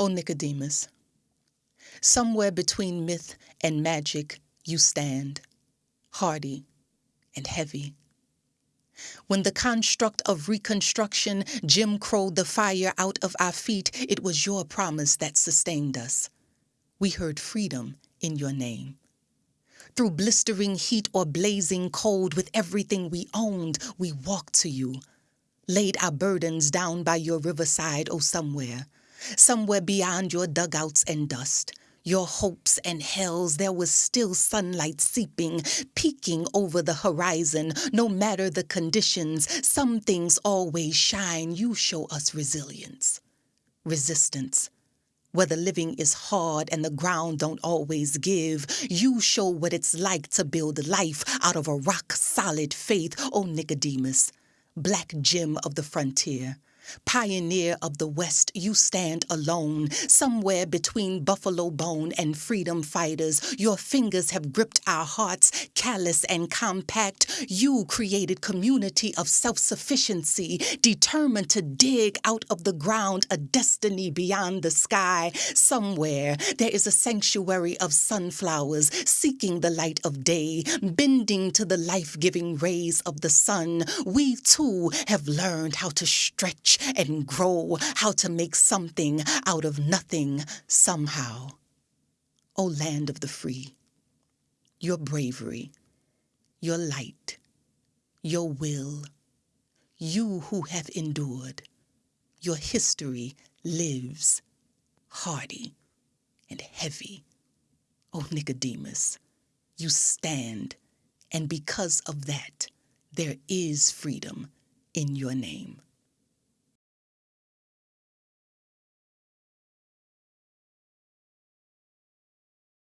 O Nicodemus, somewhere between myth and magic you stand, hardy and heavy. When the construct of reconstruction Jim crowed the fire out of our feet, it was your promise that sustained us. We heard freedom in your name. Through blistering heat or blazing cold, with everything we owned, we walked to you. Laid our burdens down by your riverside, oh, somewhere, somewhere beyond your dugouts and dust. Your hopes and hells, there was still sunlight seeping, peeking over the horizon. No matter the conditions, some things always shine. You show us resilience, resistance whether living is hard and the ground don't always give, you show what it's like to build life out of a rock solid faith, oh Nicodemus, black gem of the frontier. Pioneer of the West, you stand alone, somewhere between buffalo bone and freedom fighters. Your fingers have gripped our hearts, callous and compact. You created community of self-sufficiency, determined to dig out of the ground a destiny beyond the sky. Somewhere there is a sanctuary of sunflowers seeking the light of day, bending to the life-giving rays of the sun. We too have learned how to stretch and grow, how to make something out of nothing somehow. O land of the free, your bravery, your light, your will, you who have endured, your history lives hardy and heavy. O Nicodemus, you stand, and because of that, there is freedom in your name.